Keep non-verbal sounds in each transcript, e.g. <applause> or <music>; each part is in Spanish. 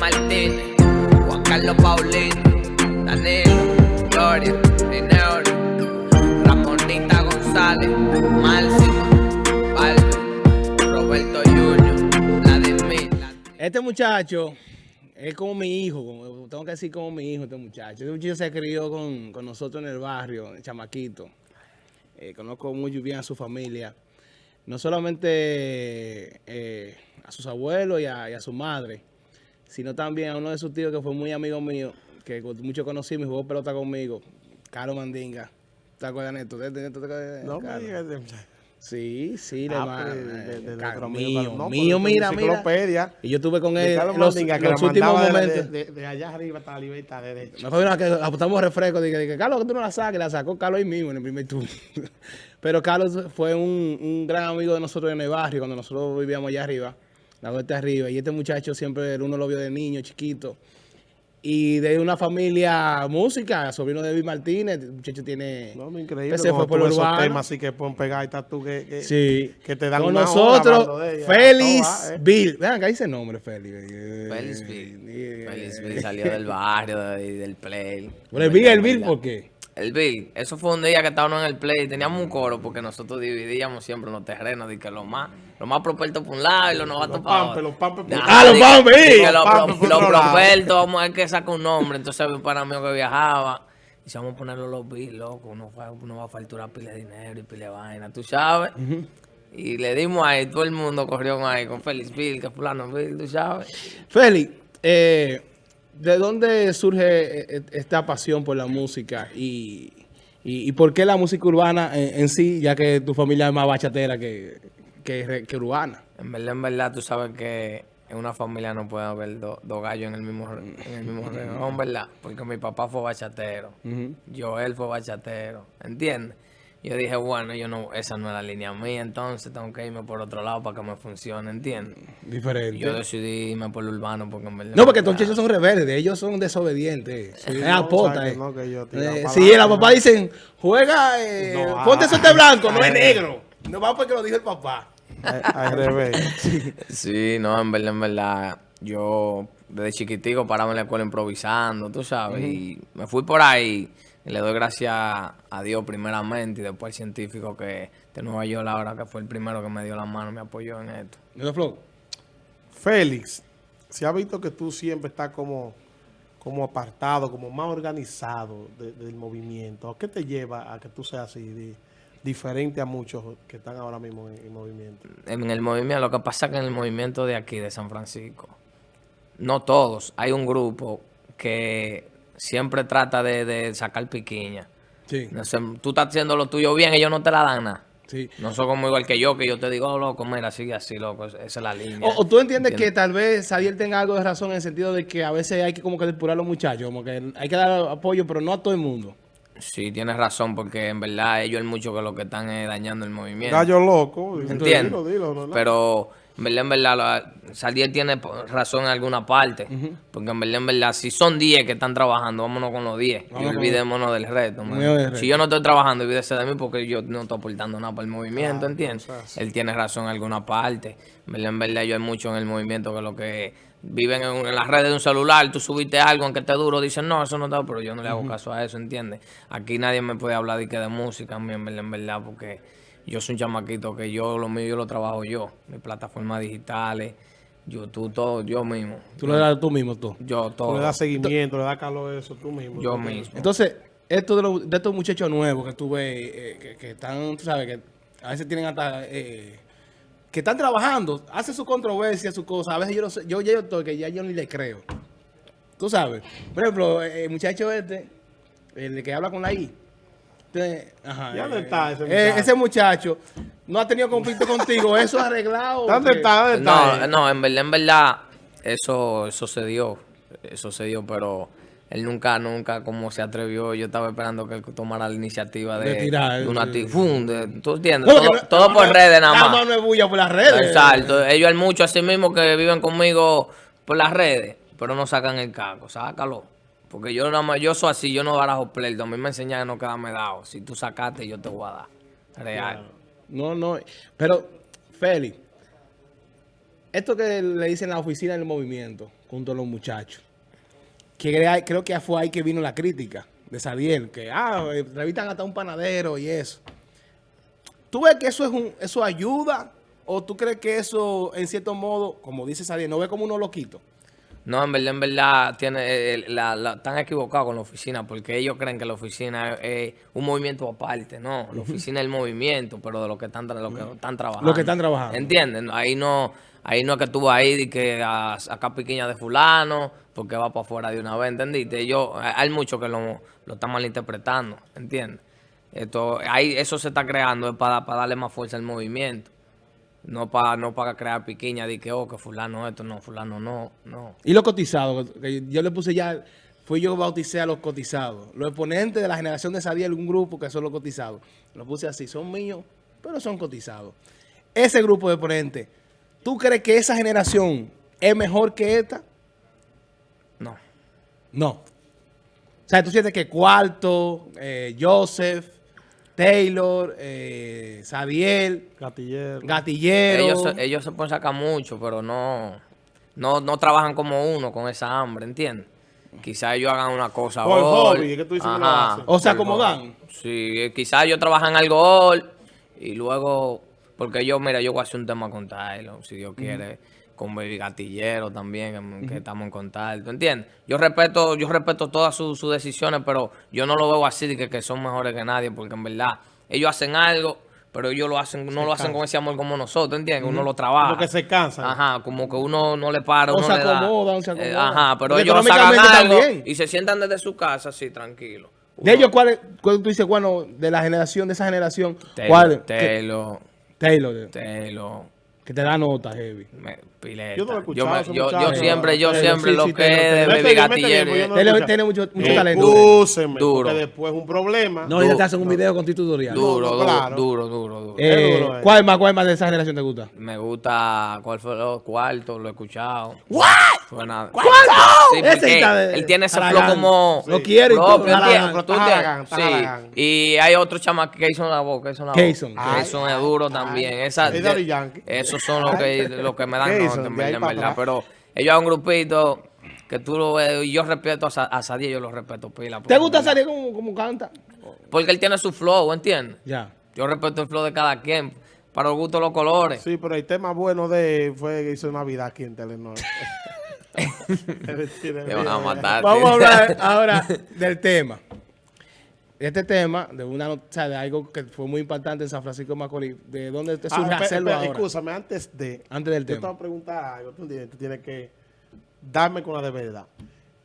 Martínez, Juan Carlos Paulino, Danilo, Gloria, Rineori, Ramonita González, Máxima, Baldo, Roberto Junior, Vladimir. Este muchacho es como mi hijo, tengo que decir como mi hijo este muchacho. Este muchacho se crió con, con nosotros en el barrio, en chamaquito. Eh, conozco muy bien a su familia. No solamente eh, a sus abuelos y a, y a su madre, sino también a uno de sus tíos que fue muy amigo mío, que mucho conocimos y jugó pelota conmigo, Carlos Mandinga. ¿Te acuerdas, de No me digas. Sí, sí, le Ah, pues, de- de- mío. No, mío, mira, mira. Y yo estuve con él los, Mandinga, que los lo últimos momentos. De, de- de allá arriba hasta la libertad derecha. Me fue que apostamos refresco, dije, dije, Carlos, que tú no la saques, la sacó Carlos ahí mismo en el primer turno. <laughs> Pero Carlos fue un, un gran amigo de nosotros en el barrio, cuando nosotros vivíamos allá arriba, la vuelta arriba. Y este muchacho siempre, uno lo vio de niño, chiquito. Y de una familia música, sobrino de David Martínez, el muchacho tiene... No, increíble. Ese fue por esos temas así que pueden pegar y estás tú que, que, Sí. que te dan Con una nosotros, de. Félix No va, eh. Bill. Vean, acá dice el nombre, Félix. Félix Bill. Eh, Félix Bill salió del barrio, de- del play. Pero el Bill, el Bill, ¿por qué? El Bill, eso fue un día que estábamos en el play, teníamos un coro porque nosotros dividíamos siempre los terrenos, de que los más, los más prospectos por un lado y los novatos Los para otro. los pampes Ah, los pampes, que Los Los pampes los otro lado. prospectos, vamos a ver que saca un nombre, entonces había un pana mío que viajaba, y si vamos a ponerlo los Bill, loco, uno, fue- uno va a facturar pile de dinero y pile de vaina, tú sabes. Y le dimos ahí, todo el mundo corrió ahí con Félix Bill, que fulano Bill, tú sabes. Félix, eh, ¿de dónde surge eh, esta pasión por la música y, y, y por qué la música urbana en, en sí, ya que tu familia es más bachatera que, que, que urbana? En verdad, en verdad, tú sabes que en una familia no puede haber do- dos gallos en el mismo en el mismo renglón, ¿verdad? Porque mi papá fue bachatero, yo él fue bachatero, ¿entiendes? Yo dije, bueno, yo no, esa no es la línea mía, entonces tengo que irme por otro lado para que me funcione, ¿entiendes? Diferente. Yo decidí irme por lo urbano porque en verdad... no, porque estos muchachos son rebeldes, ellos son desobedientes. Sí, es no, apota, sabe eh. no, que yo Eh, adelante, la papá dicen, juega, eh, No, ponte ah, suerte blanco, no ah, es eh. negro. No va porque lo dijo el papá. Al- Al revés. <laughs> Sí, no, en verdad, en verdad, yo desde chiquitico paraba en la escuela improvisando, tú sabes, y me fui por ahí. Y le doy gracias a Dios primeramente y después al científico que de Nueva York ahora que fue el primero que me dio la mano, me apoyó en esto. Félix, se ha visto que tú siempre estás como, como apartado, como más organizado de- del movimiento. ¿Qué te lleva a que tú seas así, di- diferente a muchos que están ahora mismo en el movimiento? En el movimiento, lo que pasa es que en el movimiento de aquí, de San Francisco, no todos, hay un grupo que siempre trata de, de sacar piquiña. Sí, No sé, tú estás haciendo lo tuyo bien, ellos no te la dan nada. sí. No son como igual que yo, que yo te digo, oh, loco, mira, sigue así, loco, esa es la línea. O, o tú entiendes que tal vez Sadiel tenga algo de razón en el sentido de que a veces hay que como que depurar a los muchachos, como que hay que dar apoyo, pero no a todo el mundo. Sí, tienes razón, porque en verdad ellos es mucho que lo que están es dañando el movimiento. Gallo loco. ¿Entiendes? Dilo. Pero en verdad, en verdad, la- tiene razón en alguna parte. Porque en verdad, en verdad, si son 10 que están trabajando, vámonos con los 10. Y olvidémonos del resto. Si yo no estoy trabajando, olvídese de mí porque yo no estoy aportando nada para el movimiento, ¿entiendes? o sea, sí. Él tiene razón en alguna parte. En verdad, en verdad, yo hay mucho en el movimiento que lo que viven en, en las redes de un celular, tú subiste algo aunque esté duro, dicen, no, eso no está, pero yo no le hago caso a eso, ¿entiendes? Aquí nadie me puede hablar de que de música, en verdad, en verdad, porque yo soy un chamaquito que yo, lo mío, yo lo trabajo yo. Mis plataformas digitales, YouTube, todo, yo mismo. Tú lo das tú mismo, tú. Yo Tú todo. le das seguimiento, le das calor a eso tú mismo. Yo Tú- mismo. Entonces, esto de, los- de estos muchachos nuevos que tú ves, eh, que, que están, tú sabes, que a veces tienen hasta, eh, que están trabajando, hacen su controversia, su cosa, a veces yo no sé, yo yo estoy, que ya yo ni le creo. Tú sabes. Por ejemplo, eh, el muchacho este, el que habla con la I. Ajá, ¿Y dónde eh, está ese eh, muchacho? ese muchacho no ha tenido conflicto <laughs> contigo, eso es arreglado. ¿Dónde que- está? ¿Dónde está? No, no, en verdad, en verdad, eso, eso se dio. Eso se dio, pero él nunca, nunca como se atrevió. Yo estaba esperando que él tomara la iniciativa de, De tirar, de una ¡fum! de- ¿Tú entiendes? Todo no- todo por no- redes nada más. no es bulla por las redes. Exacto. Ellos hay muchos así mismo que viven conmigo por las redes, pero no sacan el caco. Sácalo. Porque yo nada más, yo soy así, yo no barajo pleito. A mí me enseñan a no quedarme dado. Si tú sacaste, yo te voy a dar. Real. No, no. Pero, Félix, esto que le dicen la oficina del movimiento, junto a los muchachos, que creo que fue ahí que vino la crítica de Sadiel, que ah, entrevistan hasta un panadero y eso. ¿Tú ves que eso es un, eso ayuda? ¿O tú crees que eso, en cierto modo, como dice Sadiel, no ve como unos loquitos? No, en verdad, en verdad, tiene, eh, la, la- están equivocados con la oficina porque ellos creen que la oficina es, es un movimiento aparte. No, la oficina es el movimiento, pero de lo que están, tra- lo que están trabajando. Lo que están trabajando. ¿Entienden? Ahí no, ahí no es que tú vas ahí y que a piquiña de fulano porque va para afuera de una vez, ¿entendiste? Yo, hay muchos que lo, lo están malinterpretando, ¿entiendes? Esto, ahí, eso se está creando es para, para darle más fuerza al movimiento. No para no para crear piquiña de que, oh, que fulano esto, no, fulano no, no. Y los cotizados, que yo le puse ya, fui yo que bauticé a los cotizados. Los exponentes de la generación de Sadiel, un grupo que son los cotizados. Lo puse así, son míos, pero son cotizados. Ese grupo de exponentes, ¿tú crees que esa generación es mejor que esta? No. No. O sea, tú sientes que Cuarto, eh, Joseph, Taylor, eh, Sadiel, Gatillero. Gatillero. Ellos, se- ellos se pueden sacar mucho, pero no, no, no trabajan como uno con esa hambre, ¿entiendes? Quizás ellos hagan una cosa Por hobby, es que tú dices que lo Ajá, hacen. O sea, como dan. Sí, quizás ellos trabajan algo hoy y luego, porque yo, mira, yo voy a hacer un tema con Tyler, si Dios quiere, con el gatillero también, que, estamos en contacto, ¿entiendes? Yo respeto, yo respeto todas sus, sus decisiones, pero yo no lo veo así de que, que son mejores que nadie, porque en verdad, ellos hacen algo, pero ellos lo hacen, no lo hacen con ese amor como nosotros, ¿entiendes? Uno lo trabaja. Como que se cansan. Ajá, como que uno no le para, O uno se le da. acomodan, se Eh, ajá, pero Porque ellos algo también. y se sientan desde su casa así, tranquilo. De ellos, ¿cuál, es- cuál tú dices, bueno, de la generación, de esa generación, Taylor, cuál? Taylor, Taylor, Taylor, que te da nota, heavy. me- Pileta. Yo no lo he escuchado, me- yo, yo siempre, yo siempre sí, lo sí, que es de. Baby Gatillero. yo tiene mucho, mucho talento. Excúseme, Duro. porque después es un problema. No, Du- te hacen un video con tu tutorial. Duro, No, no, duro, claro. duro, duro, duro. Eh, duro, eh. ¿Cuál más, cuál más de esa generación te gusta? Me gusta, ¿cuál fue los cuartos? Lo he escuchado. ¿What? Suena. ¿Cuánto? Sí, Ese porque está de- él tiene ese flow como. Lo quiere y ¿Tú Sí. Y hay otro chama que hizo la voz, que hizo la voz. Keyson. Keyson es duro también. Esa, esos son los que, los que me dan En verdad, en verdad. Pero ellos hay un grupito que tú lo ves, y yo respeto a, a Sadie, yo lo respeto pila. ¿Te gusta salir como, como canta? Porque él tiene su flow, ¿entiendes? Ya. Yo respeto el flow de cada quien, para el gusto de los colores. Sí, pero el tema bueno de fue que hizo Navidad aquí en Telenor. <laughs> <laughs> Te van a matar. Vamos a hablar ahora del tema. Este tema, de una o sea, de algo que fue muy impactante en San Francisco de Macorís, ¿de dónde te surge Ah, hacerlo ahora? Escúchame, antes de... Antes del Yo te tema. voy a preguntar algo, tú tienes, que darme con la de verdad.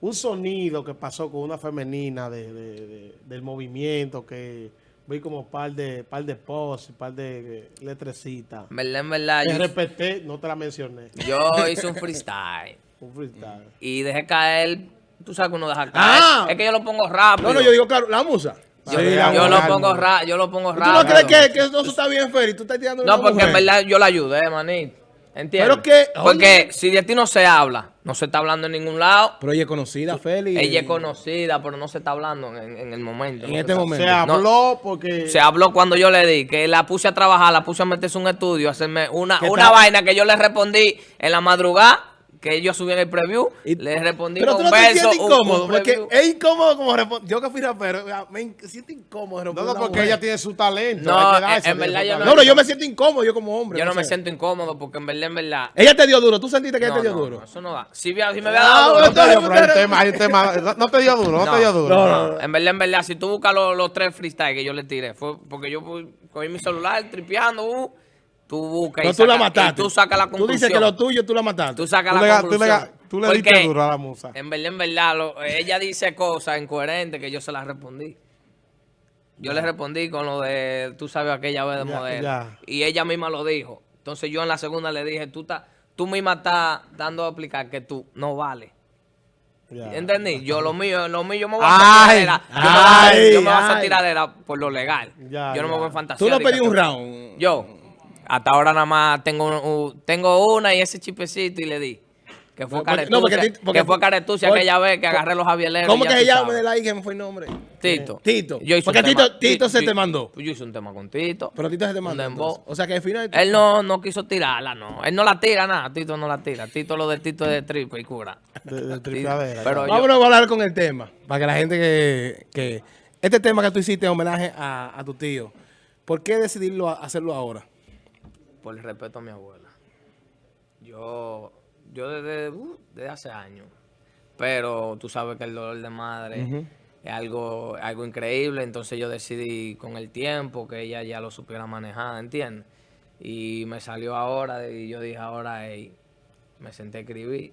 Un sonido que pasó con una femenina de, de- de- del movimiento que vi como par de par de posts, par de letrecitas. Verdad, en verdad, respeté, no te la mencioné. yo hice un <laughs> freestyle Un freestyle. y dejé caer. Tú sabes que uno deja caer. Ah. Es que yo lo pongo rápido. No, no, yo digo, claro, la musa. Yo, Sí, yo lo pongo ra- yo lo pongo ¿Tú rápido. no crees que, que eso está bien, Feri? Tú estás tirando No, porque en verdad yo la ayudé, manito. ¿Entiendes? Pero que- Porque oye. si de ti no se habla, no se está hablando en ningún lado. Pero ella es conocida, Feli. Ella es conocida, pero no se está hablando en, en el momento. En no este momento. Se habló porque... Se habló cuando yo le di, que la puse a trabajar, la puse a meterse en un estudio, a hacerme una, ¿Qué una vaina que yo le respondí en la madrugada, que ellos subían el preview, Y- le respondí Pero con tú no te sientes incómodo, un porque es incómodo como responder. Yo que fui rapero, me siento incómodo No, no, porque mujer. ella tiene su talento. No, en- en verdad yo no-. No, no, yo me siento incómodo, yo como hombre. Yo no me sé. siento incómodo porque en verdad, en verdad... Ella te dio duro, ¿tú sentiste que ella te dio no, duro? no, eso no da. Si, si me había Ah, dado bueno, duro, No te dio, pero hay tema, hay un tema. No, te dio duro, no, No, te dio duro. no, no, no. En verdad, en verdad, si tú buscas los, los tres freestyle que yo le tiré, fue porque yo fui- cogí mi celular tripeando, uh, tú buscas No, y, tú la saca- mataste. y tú sacas la Tú conclusión. dices que lo tuyo tú la mataste. Tú sacas Tú la le, ga- tú le, conclusión. tú le Porque diste duro a la musa. En verdad, en verdad, lo- ella dice cosas incoherentes que yo se las respondí. Yo le respondí con lo de, tú sabes, aquella vez de Ya, modelo. ya. Y ella misma lo dijo. Entonces yo en la segunda le dije, tú, estás- tú misma estás dando a explicar que tú no vales. Ya. ¿Entendí? Yo lo mío, lo mío, yo me voy a hacer tiradera. Yo me voy a yo me voy a hacer ay. tiradera por lo legal. Ya, yo no me voy a fantasía. Tú no pedí un tú- round. Yo, hasta ahora nada más tengo, un- un- tengo una y ese chipecito y le di. Que fue porque- Caretucia, no, porque Tito- porque- que fue Caretucia porque- aquella vez que agarré los javieleros. ¿Cómo que se llama la I que me fue el nombre? Tito. Tito. Yo hice un Porque tema- Tito- Tito se te mandó. Yo hice un tema con Tito. Pero Tito se te mandó. O sea que al final... Él no, no quiso tirarla, no. Él no la tira nada. Tito no la tira. Tito lo de Tito es de triple y cura. De, de tripeadera. Pero yo- Vámonos a hablar con el tema. Para que la gente que... que este tema que tú hiciste en homenaje a, a tu tío. ¿Por qué decidirlo a- hacerlo ahora? Por el respeto a mi abuela. Yo, yo desde, uh, desde hace años. Pero tú sabes que el dolor de madre es algo, algo increíble. Entonces yo decidí con el tiempo que ella ya lo supiera manejar, ¿entiendes? Y me salió ahora y yo dije ahora, ey, me senté a escribir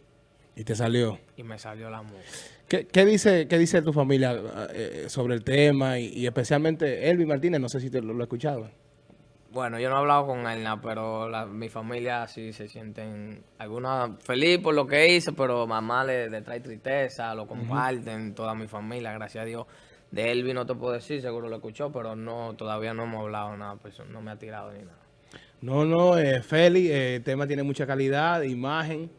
Y te salió. y me salió la música. ¿Qué, qué dice, qué dice tu familia eh, sobre el tema? Y, y especialmente Elvi Martínez, no sé si te lo, lo he escuchado. Bueno, yo no he hablado con él, nada, pero la- mi familia sí se sienten, algunas feliz por lo que hice, pero mamá le, le trae tristeza, lo comparten, toda mi familia, gracias a Dios. De Elvi no te puedo decir, seguro lo escuchó, pero no, todavía no hemos hablado nada, pues, no me ha tirado ni nada. No, no, eh, Feli, eh, el tema tiene mucha calidad, imagen,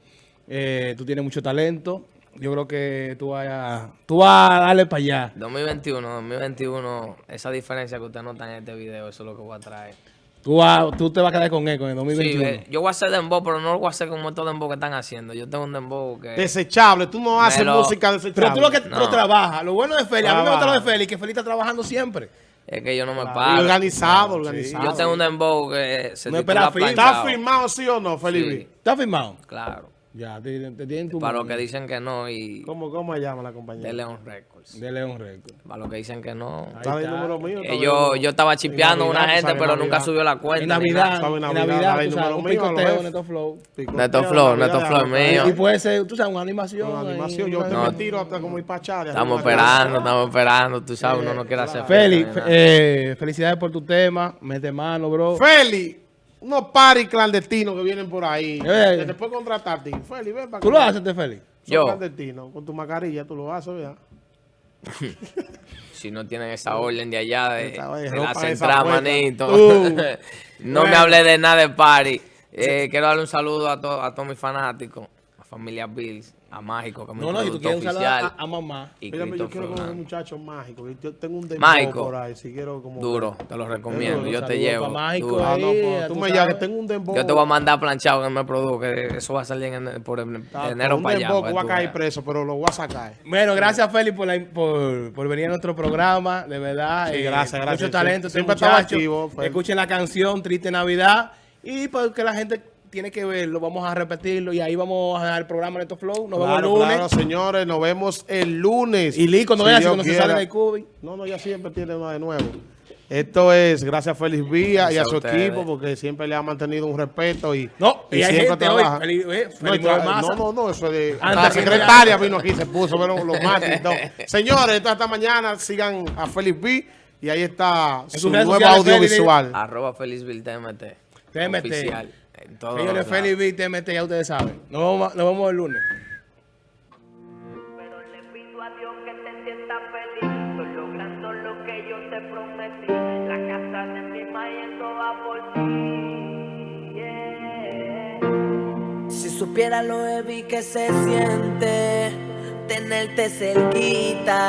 eh, tú tienes mucho talento. Yo creo que tú vas a, tú vas a darle para allá. 2021, 2021, esa diferencia que usted nota en este video, eso es lo que voy a traer. Tú, vas- tú te vas a quedar con él con el Sí, 2021. ve, yo voy a hacer dembow, pero no lo voy a hacer como estos dembow que están haciendo. Yo tengo un dembow que... Desechable. Tú no haces lo- música Pero desechable. tú lo que No. lo trabajas. Lo bueno de Feli, a mí me gusta lo de. Feli, que Feli está trabajando siempre. Es que yo no me Y paro. organizado, organizado. Yo tengo un dembow que se No titula espera firma. ¿Está firmado sí o no, Felipe? Sí. ¿Está firmado? Claro. Ya, te, te tienen tu Para los que dicen que no y ¿Cómo, ¿Cómo se llama la compañía? de Leon Records. De León Record. Para los que dicen que no. Está el número mío. Eh, yo, yo estaba chipeando a En una Navidad, gente, pero nunca Navidad. subió la cuenta. En Navidad, en Navidad, Navidad, tú sabes, un picoteo. Neto Flow. Picoteo, Neto Flow, Navidad, Neto Flow Navidad. mío. Y puede ser, tú sabes, una animación. Animación, yo te me tiro hasta como ir para Charlie. Estamos esperando, estamos esperando. Tú sabes, uno no quiere hacer nada. eh, felicidades por tu tema. Mete mano, bro. Feli, unos paris clandestinos que vienen por ahí. Eh. Que te puedo contratar a ti. Feli, ven para ¿Tú lo haces, Feli? Son Yo. clandestinos. Con tu mascarilla tú lo haces, ¿verdad? <laughs> Si no tienen esa orden de allá de, de la central, manito. Uh. <laughs> no me hablé de nada de party. Eh, quiero darle un saludo a, to- a todos mis fanáticos, familia Bills, a Mágico, que es No, no, si tú quieres un oficial. a, a mamá. y Mira, yo quiero como un muchacho mágico. Yo tengo un dembow por ahí. Si quiero como... Duro, te lo recomiendo. Duro, Yo te llevo. Mágico, duro. Ah, no, pues, tú tú me llamas que tengo un dembow. Yo te voy a mandar planchado que me produzca, que eso va a salir en, el- por el- Ah, de enero un para allá. dembow para que voy a caer preso, pero lo voy a sacar. Bueno, gracias, Feli, por, la- por, por venir a nuestro programa. De verdad. Sí, gracias, gracias. Mucho talento, este Siempre estaba activo. Escuchen la canción Triste Navidad. Y porque la gente tiene que verlo, vamos a repetirlo. Y ahí vamos a dejar el programa Neto Flow. Nos vemos el Claro, lunes. claro, señores. Nos vemos el lunes. Y Lee, cuando Si veas, cuando se sale del cubi. No, no, ya siempre tiene uno de nuevo. Esto es gracias a Félix Vía y a su a equipo porque siempre le ha mantenido un respeto y, No, y hay gente hoy, trabaja. Eh, no, no, no, no, eso es de... La secretaria vino aquí, se puso, pero los mates y todo. <laughs> Señores, entonces esta mañana sigan a Félix V y ahí está su Félix, audiovisual. Arroba Felizville TMT. TMT. Oficial. En todos Señores, los lados. Feli B, TMT, ya ustedes saben. Nos vemos, nos vemos el lunes. Pero le pido a Dios que te sientas feliz. Estoy logrando lo que yo te prometí. La casa de mi yendo va por ti. Yeah. Si supiera lo heavy que se siente tenerte cerquita.